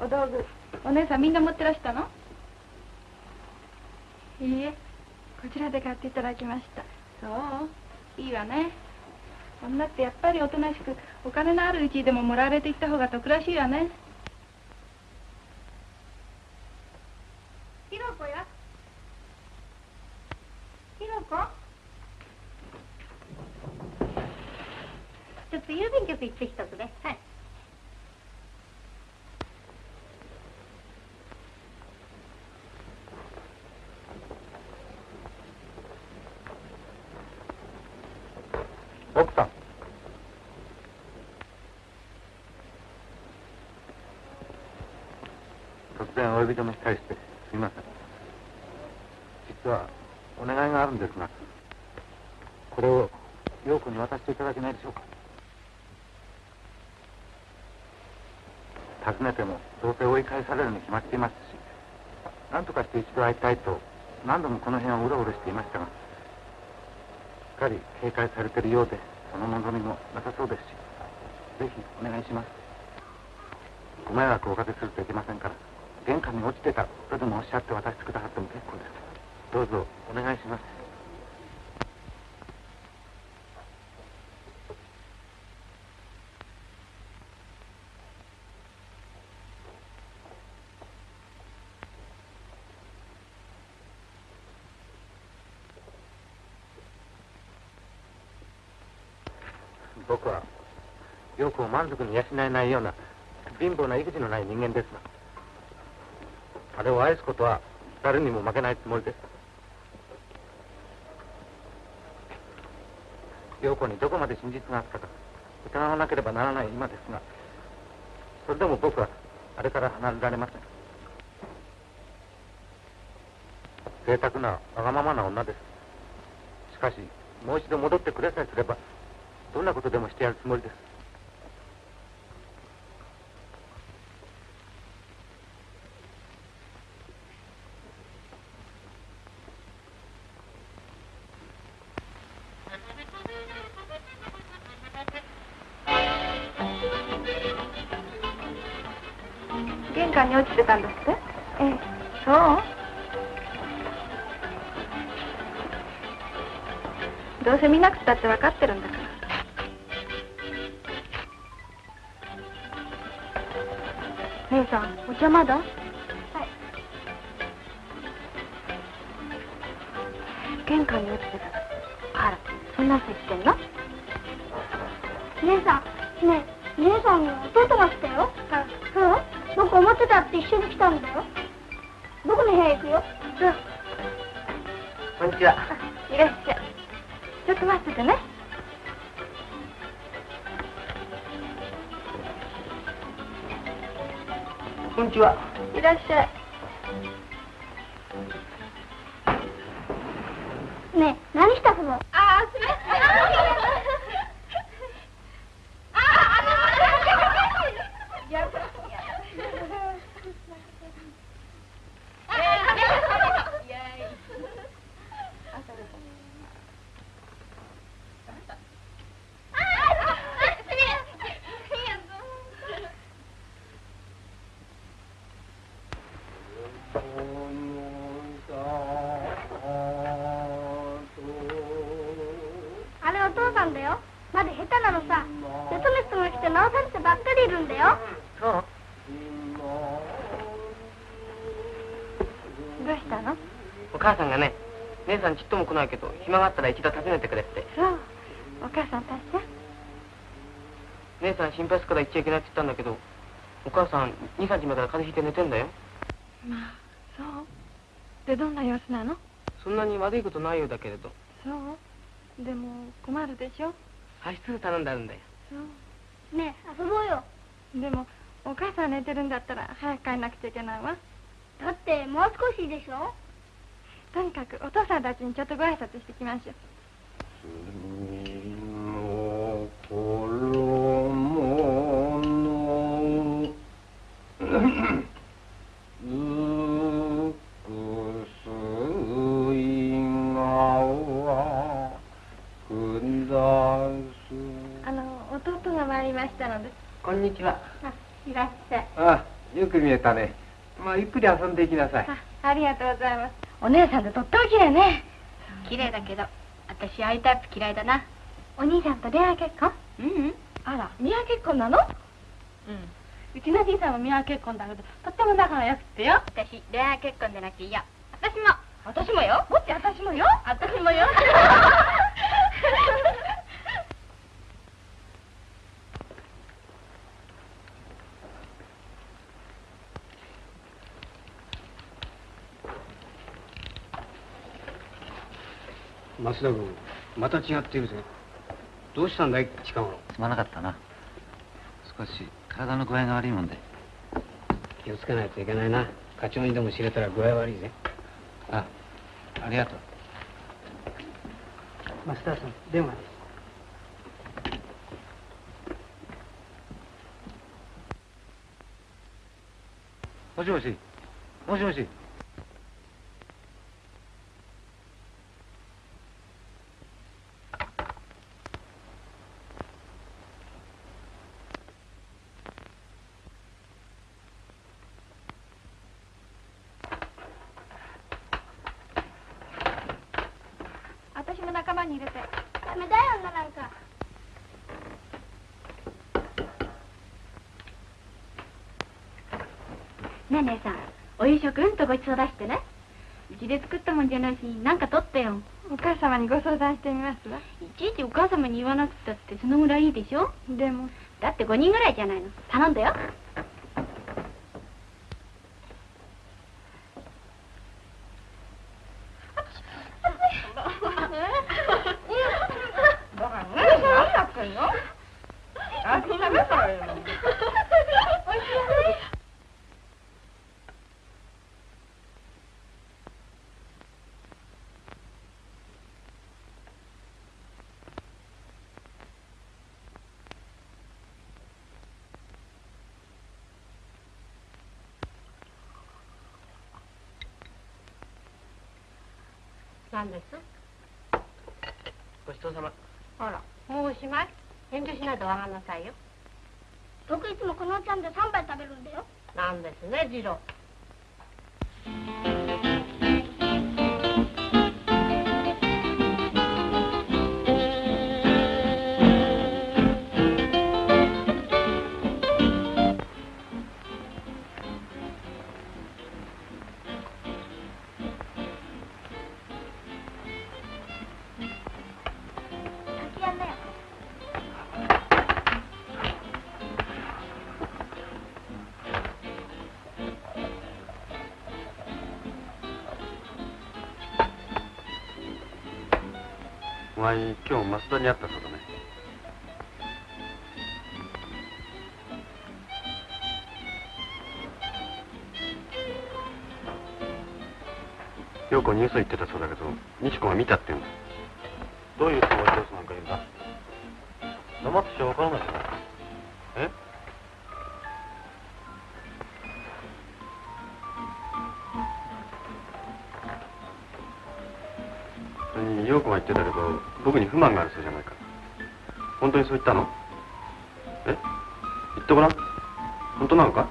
お道具お姉さんみんな持ってらしたの？いいえこちらで買っていただきました。そういいわね。女ってやっぱりおとなしくお金のあるうちでももらわれていった方が得らしいわね。ひろこや。ひろこ。ちょっと郵便局行ってきたくね。はい奥さん突然お呼び止めしたりしてすみません。実はお願いがあるんですがこれを陽子に渡していただけないでしょうか。尋ねてもどうせ追い返されるに決まっていますし何とかして一度会いたいと何度もこの辺をうろうろしていましたがしっかり警戒されているようでその望みもなさそうですしぜひお願いします。ご迷惑をおかけするといけませんから。玄関に落ちてた。とでもおっしゃって渡してくださっても結構です。どうぞ。お願いします。僕は陽子を満足に養えないような貧乏な育児のない人間ですがれを愛すことは誰にも負けないつもりです。陽子にどこまで真実があったか。疑わなければならない今ですがそれでも僕はあれから離れられません。贅沢なわがままな女です。しかしもう一度戻ってくれさえすればどんなことでもしてやるつもりです。姉さんちっとも来ないけど暇があったら一度訪ねてくれって。そう。お母さん達者姉さん心配するから行っちゃいけないって言ったんだけどお母さん23日前から風邪ひいて寝てんだよ。まあそう。でどんな様子なの？そんなに悪いことないようだけれど。そう。でも困るでしょ？派出す頼んであるんだよ。そう。ねえ遊ぼうよ。でもお母さん寝てるんだったら早く帰んなくちゃいけないわ。だってもう少しでしょ？とにかくお父さんたちにちょっとご挨拶してきましょうあの弟が参りましたのでこん。にちはあいらっしゃいああよく見えたねまあゆっくり遊ん。でいきなさいあありがとうございますお姉さんでとっても綺麗ね。綺麗だけど私ああいうタイプ嫌いだな。お兄さんと恋愛結婚？うんうん。あら見合い結婚なの？うん。うちの兄さんも見合い結婚だけどとっても仲が良くてよ。私恋愛結婚でなきゃ嫌私も。私もよ。もっち私もよ。私もよ 増田君また違っているぜ。どうしたんだい近頃？すまなかったな。少し体の具合が悪いもんで。気をつけないといけないな。課長にでも知れたら具合悪いぜ。あありがとう。マスターさん電話です。もしもし。もしもし私も仲間に入れてダメだよ女なんかねえ姉さんお夕食うんとごちそう出してね。うちで作ったもんじゃないしなんか取ってよ。お母様にご相談してみますわ。いちいちお母様に言わなくたってそのぐらいいいでしょ。でも。だって5人ぐらいじゃないの。頼んだよ何ですごちそうさまあらもうおしまい遠慮しないでお上がんなさいよ。僕いつもこのお茶んで3杯食べるんだよ。なんですね次郎お前今日増田に会ったそうだね。陽子に嘘言ってたそうだけど西子が見たって言うんだ。どういうつもりで嘘なんか言うんだ。黙ってちゃ分からないじゃない。僕に不満があるそうじゃないか。本当にそう言ったの？え？言ってごらん。本当なのか？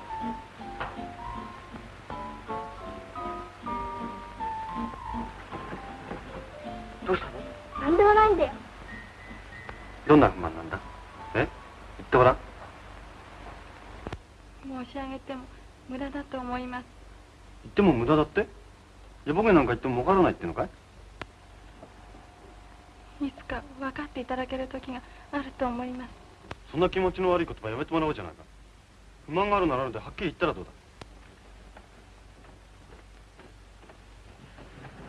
らあるではったらどうだ？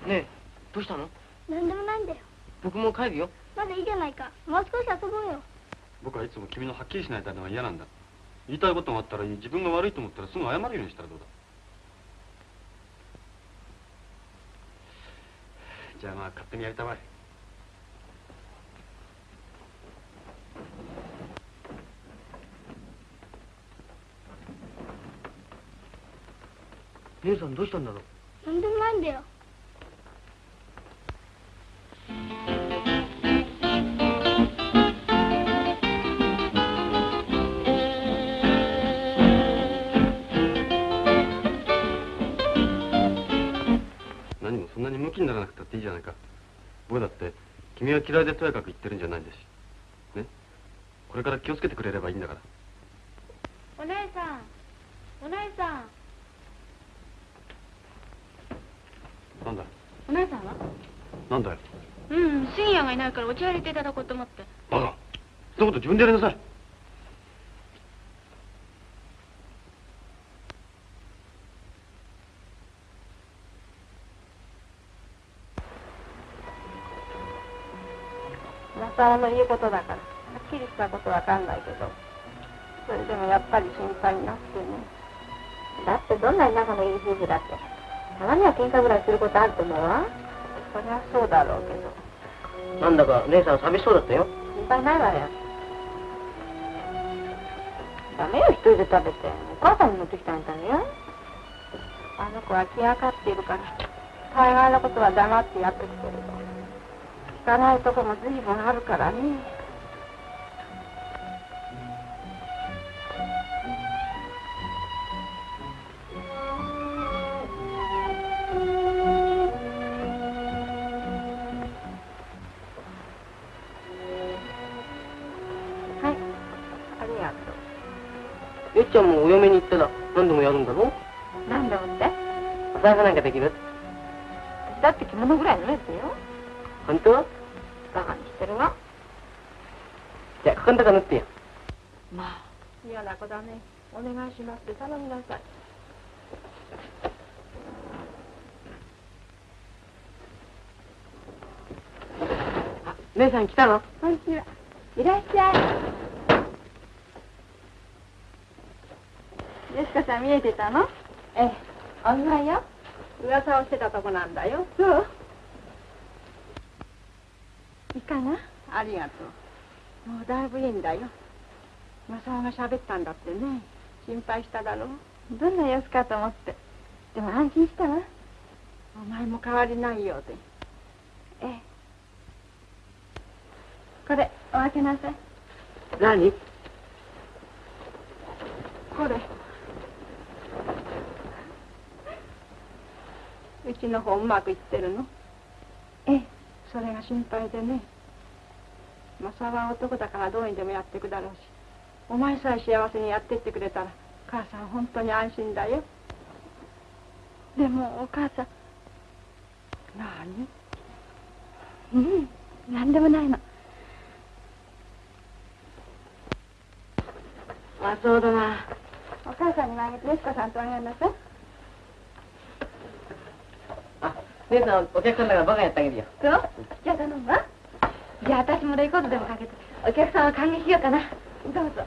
ねえどうしたの？なんでもないんだよ。僕も帰るよ。まだいいじゃないか。もう少し遊ぼうよ。僕はいつも君のはっきりしない態度が嫌なんだ。言いたいことがあったら自分が悪いと思ったらすぐ謝るようにしたらどうだ？じゃあまあ勝手にやりたまえさんどうしたんだろう？なんでもないんだよ。何もそんなにムキにならなくたっていいじゃないか。僕だって君は嫌いでとやかく言ってるんじゃないんだし。ね？これから気をつけてくれればいいんだからお姉さんお姉さんなんだお姉さんはなんだよ。うん深夜がいないからお茶入れていただこうと思って。バカ。そんなこと自分でやりなさい。マサオの言うことだから。はっきりしたことわかんないけど。それでもやっぱり心配になってね。だってどんなに仲のいい夫婦だってたまには喧嘩ぐらいすることあると思うわそりゃそうだろうけど。なんだか姉さん寂しそうだったよ。心配ないわよ。ダメよ一人で食べて。お母さんに持ってきたんだよ。あの子は気がかっているから大概のことは黙ってやってきてるの。聞かないとこも随分あるからね姉さん来たの？こんにちはいらっしゃい。よしこさん見えてたの？ええ。お見舞いよ。噂をしてたとこなんだよ。そう。いいかな？ありがとう。もうだいぶいいんだよ。正雄が喋ったんだってね。心配しただろ？うどんな様子かと思って。でも安心したわ。お前も変わりないようでええこれお開けなさい。何？これ。うちの方うまくいってるの？ええ。それが心配でね。マサは男だからどうにでもやってくだろうし。お前さえ幸せにやってってくれたら母さん本当に安心だよ。でもお母さん。何？うん。何でもないのまあそうだな。お母さんにもあげてよしこさんとあげなさい姉さんお客さんだからバカやってあげるよそう？じゃあ頼むわ。じゃあ私もレコードでもかけて。お客さんを歓迎しようかな。どうぞ。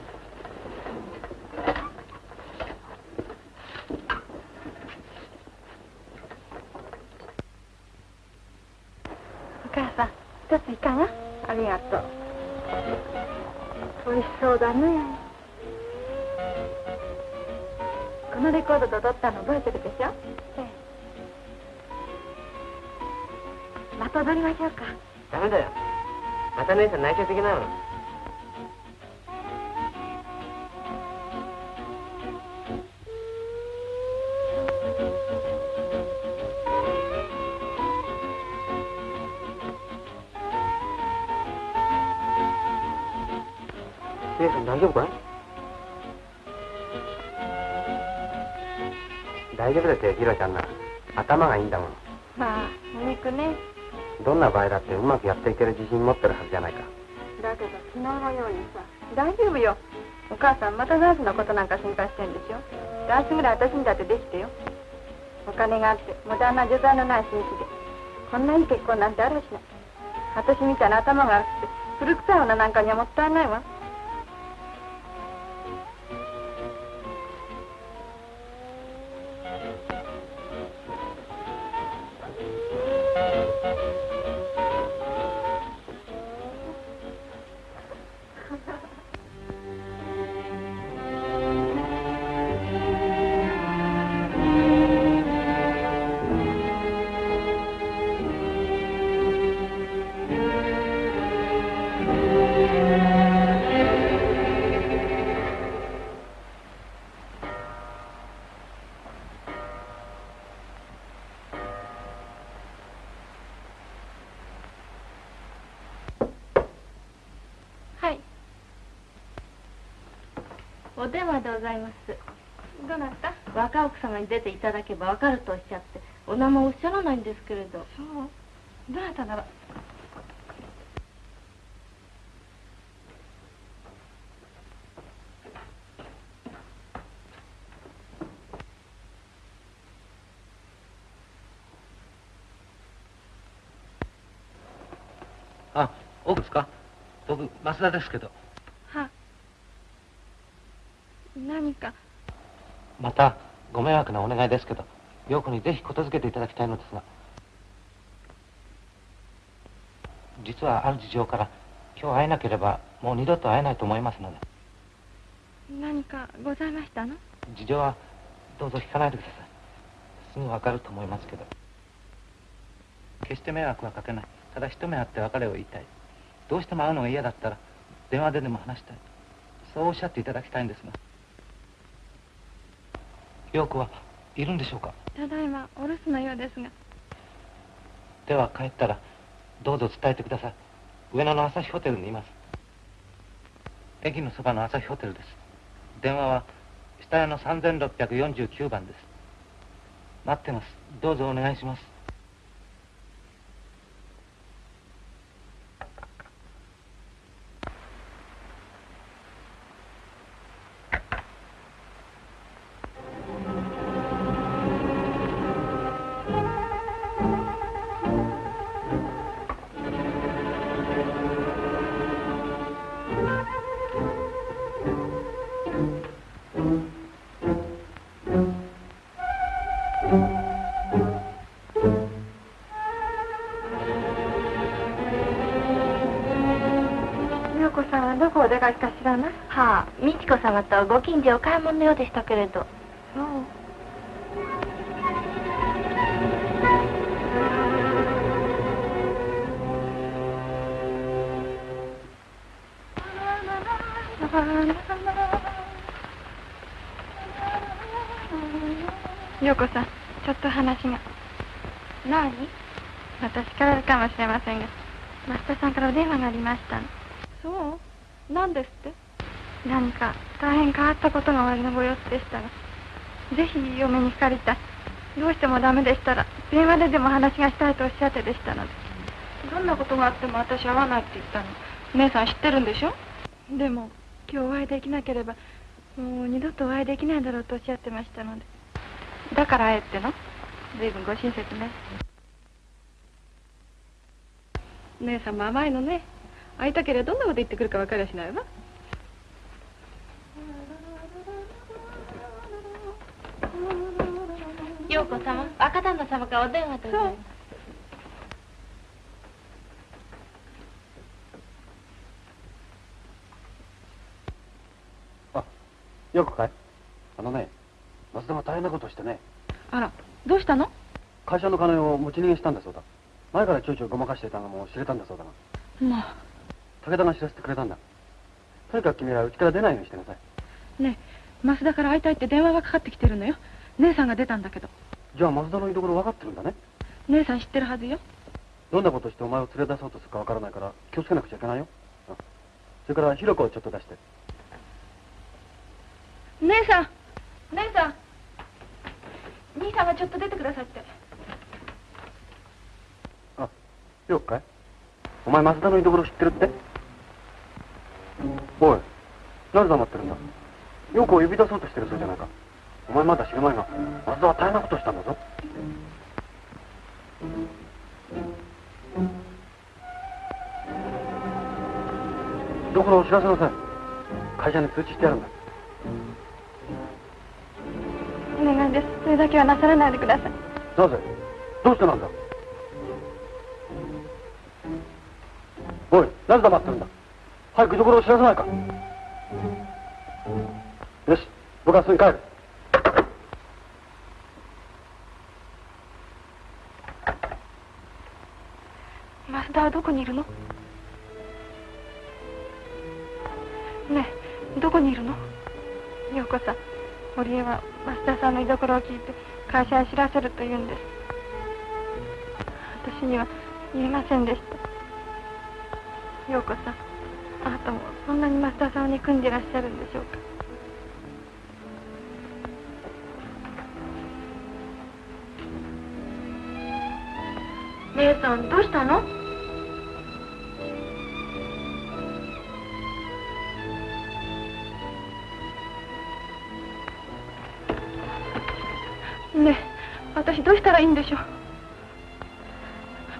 お母さん一ついかが？ありがとう。美味しそうだねのレコードと撮ったの覚えてるでしょ？ええ。また踊りましょうか。ダメだよ。また姉さん内緒的なの。姉さん大丈夫かい？大丈夫ですよひろちゃんなら頭がいいんだもの。まあお肉ね。どんな場合だってうまくやっていける自信持ってるはずじゃないか。だけど昨日のようにさ大丈夫よ。お母さんまたダンスのことなんか心配してんでしょ。ダンスぐらい私にだってできてよ。お金があって無駄な助罪のない紳士で。こんないい結婚なんてあるしな。い私みたいな頭が悪くて古臭い女なんかにはもったいないわお電話でございます。どなた？若奥様に出ていただけばわかるとおっしゃってお名前おっしゃらないんですけれど。そう？どなたなら？あ、奥ですか？僕、増田ですけど。は何かまた、ご迷惑なお願いですけど、陽子にぜひことづけていただきたいのですが。実はある事情から、今日会えなければ、もう二度と会えないと思いますので。何かございましたの？事情は、どうぞ聞かないでください。すぐわかると思いますけど。決して迷惑はかけない。ただ一目会って別れを言いたい。どうしても会うのが嫌だったら、電話ででも話したい。そうおっしゃっていただきたいんですが。陽子はいるんでしょうか？ただいまお留守のようですがでは帰ったら、どうぞ伝えてください。上野の朝日ホテルにいます。駅のそばの朝日ホテルです。電話は、下屋の3649番です。待ってます。どうぞお願いします。美智子様とご近所お買い物のようでしたけれど。そう。陽子さんちょっと話が。何？私からかもしれませんが増田さんからお電話がありましたの。そう？何ですって？何か大変変わったことがおありのご様子でしたがぜひ嫁に借りたい。どうしてもダメでしたら電話ででも話がしたいとおっしゃってでしたので。どんなことがあっても私会わないって言ったの。姉さん知ってるんでしょ？でも今日お会いできなければもう二度とお会いできないだろうとおっしゃってましたので。だから会えっての？随分ご親切ね。姉さんも甘いのね会いたければどんなこと言ってくるか分かりゃしないわ陽子様若旦那様からお電話でございます。よくかい？あのね松田が大変なことをしてね。あらどうしたの？会社の金を持ち逃げしたんだそうだ。前からちょいちょいごまかしていたのも知れたんだそうだが。まあ。武田が知らせてくれたんだ。とにかく君はうちから出ないようにしてなさい。ねえ増田から会いたいって電話がかかってきてるのよ姉さんが出たんだけど。じゃあ松田の居所分かってるんだね。姉さん知ってるはずよ。どんなことしてお前を連れ出そうとするか分からないから気をつけなくちゃいけないよ。うん。それからひろ子をちょっと出して。姉さん。姉さん。兄さんがちょっと出てくださって。あよっかい。お前増田の居所知ってるって？おい。なぜ黙ってるんだ？陽子を呼び出そうとしてるそうじゃないかお前まだ知る前が増田は大変なことしたんだぞ。居所を知らせなさい会社に通知してやるんだ。お願いです。それだけはなさらないでください。なぜ？どうしてなんだ？おいなぜ黙ってるんだ？早く居所を知らせないか。よし僕はすぐに帰る増田はどこにいるのねえどこにいるの陽子さん堀江は増田さんの居所を聞いて会社へ知らせると言うんです私には言えませんでした陽子さんあなたもそんなに増田さんを憎んでいらっしゃるんでしょうか姉さんどうしたのどうしたらいいんでしょう？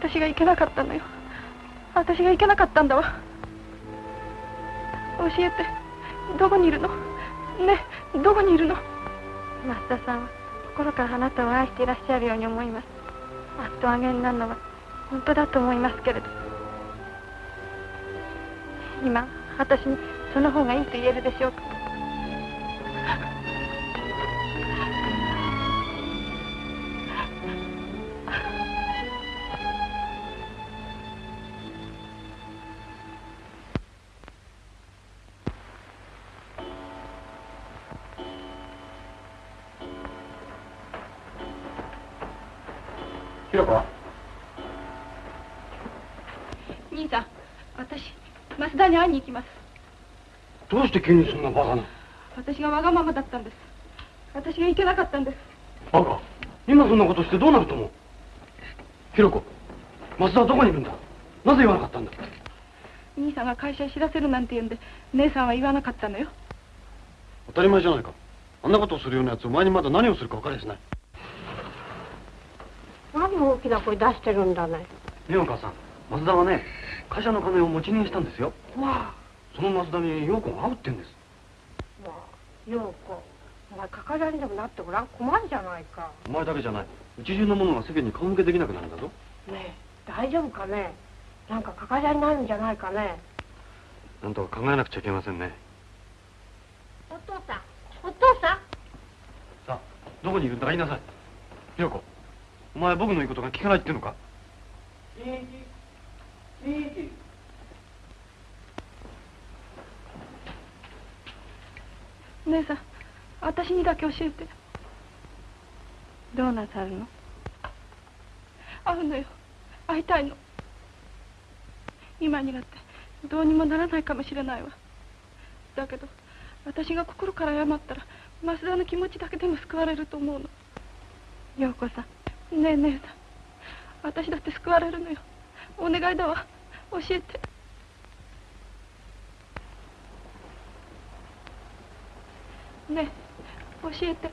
私がいけなかったのよ。私がいけなかったんだわ。教えてどこにいるの？ねどこにいるの？増田さんは心からあなたを愛していらっしゃるように思います。あっとあげになるのは本当だと思いますけれど。今私にその方がいいと言えるでしょうか？して急にそんなバカな私がわがままだったんです。私がいけなかったんです。バカ。今そんなことしてどうなると思う？ひろ子増田はどこにいるんだ？なぜ言わなかったんだ？兄さんが会社へ知らせるなんて言うんで姉さんは言わなかったのよ。当たり前じゃないか。あんなことをするようなやつお前にまだ何をするか分かりやしない。何大きな声出してるんだね。ねえお母さん増田はね会社の金を持ち逃げしたんですよ。わその増田に陽子が会うってんです。あわあ陽子お前かからにでもなってごらん困るじゃないか。お前だけじゃない。うち中の者が世間に顔向けできなくなるんだぞ。ねえ大丈夫かね？なんかかかりになるんじゃないかね？なんとか考えなくちゃいけませんね。お父さんお父さん？さあどこにいるんだか言いなさい。ひろ子お前僕の言うことが聞かないって言うのか？姉さん私にだけ教えて。どうなさるの？会うのよ。会いたいの。今になってどうにもならないかもしれないわ。だけど私が心から謝ったら増田の気持ちだけでも救われると思うの。陽子さん。ねえ姉さん私だって救われるのよ。お願いだわ。教えてねえ教えて。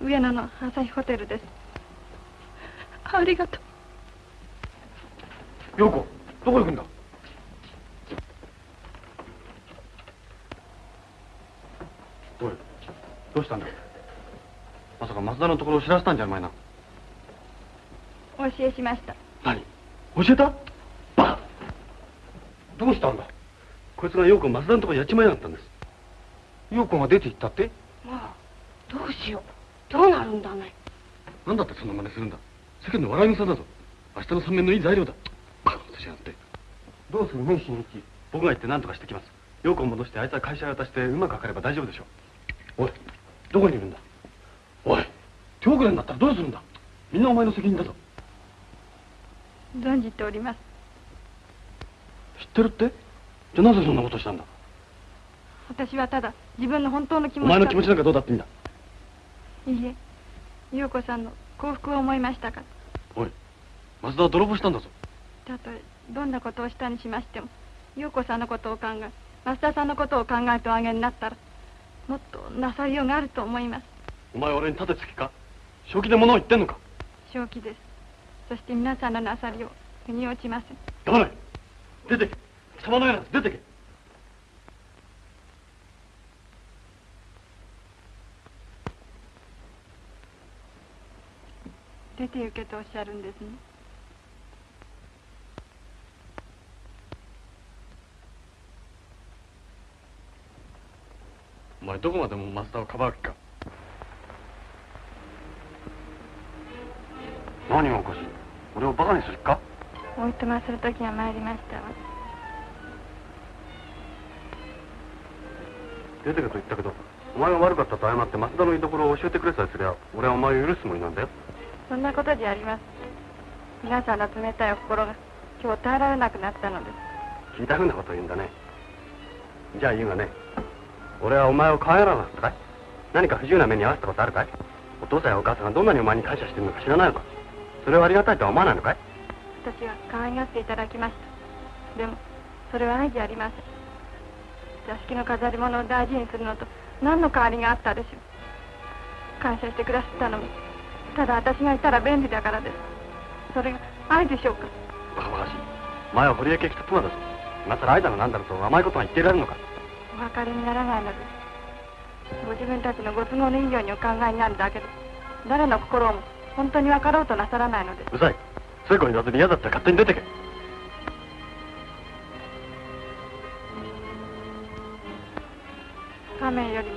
上野の朝日ホテルです。ありがとう。陽子どこ行くんだ？おいどうしたんだ？まさか増田のところを知らせたんじゃお前な。お教えしました。何？教えた？バカ！どうしたんだ？こいつが陽子を増田のところにやっちまいやがったんです。陽子が出て行ったって？まあどうしよう。どうなるんだね。なんだってそんな真似するんだ？世間の笑い草だぞ。明日の三面のいい材料だ。バカなことしやがって。どうする？ね新一僕が行って何とかしてきます。陽子を戻してあいつは会社へ渡してうまくかかれば大丈夫でしょう。おいどこにいるんだ？おい。手遅れになったらどうするんだ？みんなお前の責任だぞ。存じております。知ってるって？じゃあなぜそんなことしたんだ？私はただ自分の本当の気持ちお前の気持ちなんかどうだっていいんだ。いいえ陽子さんの幸福を思いましたから。おい松田は泥棒したんだぞ。たとえどんなことをしたにしましても陽子さんのことを考え増田さんのことを考えておあげになったらもっとなさりようがあると思います。お前俺に立てつきか？正気で物を言ってんのか？正気です。そして皆さんのなさりを腑に落ちません。黙れ。出てけ貴様のようなやつ出てけ。出て行けとおっしゃるんですね。お前どこまでも松田をかばう気か。何がおかしい。俺をバカにする気か。おいとまする時が参りましたわ出てけと言ったけどお前が悪かったと謝って松田の居所を教えてくれさえすりゃ俺はお前を許すつもりなんだよ。そんなことじゃありません皆さんの冷たいお心が今日耐えられなくなったのです。聞いたふうなこと言うんだね。じゃあ言うがね俺はお前を可愛がらなかったかい。何か不自由な目に遭わせたことあるかい。お父さんやお母さんがどんなにお前に感謝してるのか知らないのか。それはありがたいとは思わないのかい。私は可愛がっていただきました。でもそれは愛じゃありません座敷の飾り物を大事にするのと何の変わりがあったでしょう。感謝してくださったのもただ私がいたら便利だからです。それが愛でしょうか。バカバカしい。お前は堀江家来た妻だぞ。今更愛だのなんだろうと甘いことが言っていられるのか。お別れにならないのです。ご自分たちのご都合のいいようにお考えになるだけで誰の心をも本当に分かろうとなさらないのです。うるさい。そういう子に言わずに嫌だったら勝手に出てけ面よりも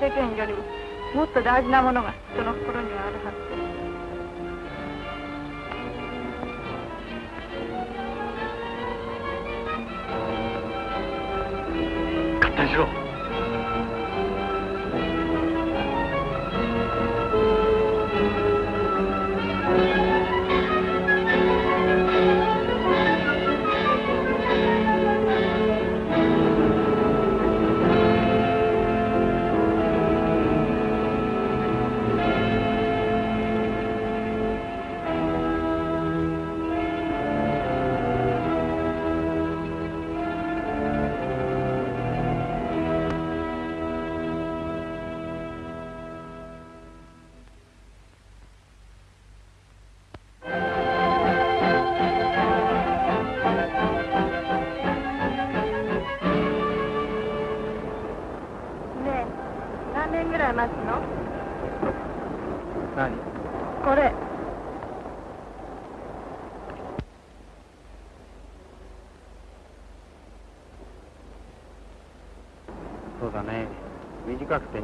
世間よりももっと大事なものが人の心にはあるはずです。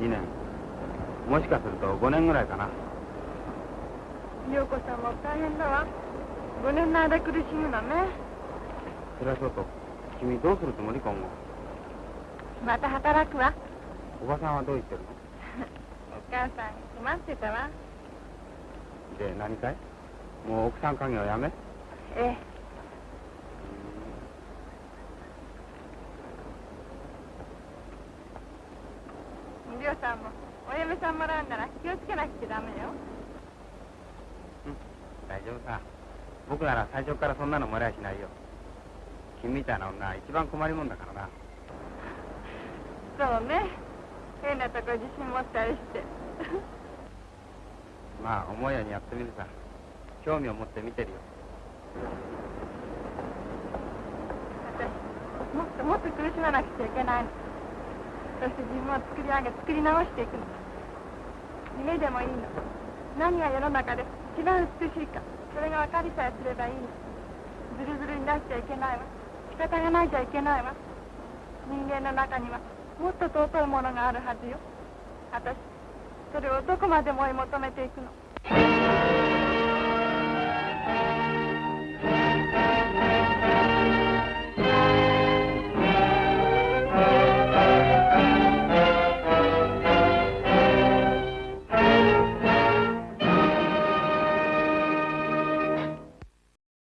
2年。もしかすると5年ぐらいかな。陽子さんも大変だわ。5年の間苦しむのね。それはそうと君どうするつもり今後また働くわ。おばさんはどう言ってるの？お母さん困ってたわ。で何かい？もう奥さん家業やめ？ええりょうさんもお嫁さんもらうなら気をつけなくちゃダメよ大丈夫さ僕なら最初からそんなのもらいしないよ。君みたいな女は一番困りもんだからな。そうね。変なとこ自信持ったりして。まあ思うようにやってみるさ。興味を持って見てるよ。私もっともっと苦しまなくちゃいけないの。そして自分を作り上げ作り直していくの。夢でもいいの。何が世の中で一番美しいかそれが分かりさえすればいいの。ずるずるになっちゃいけないわ。仕方がないじゃいけないわ。人間の中にはもっと尊いものがあるはずよ。私それをどこまでも追い求めていくの。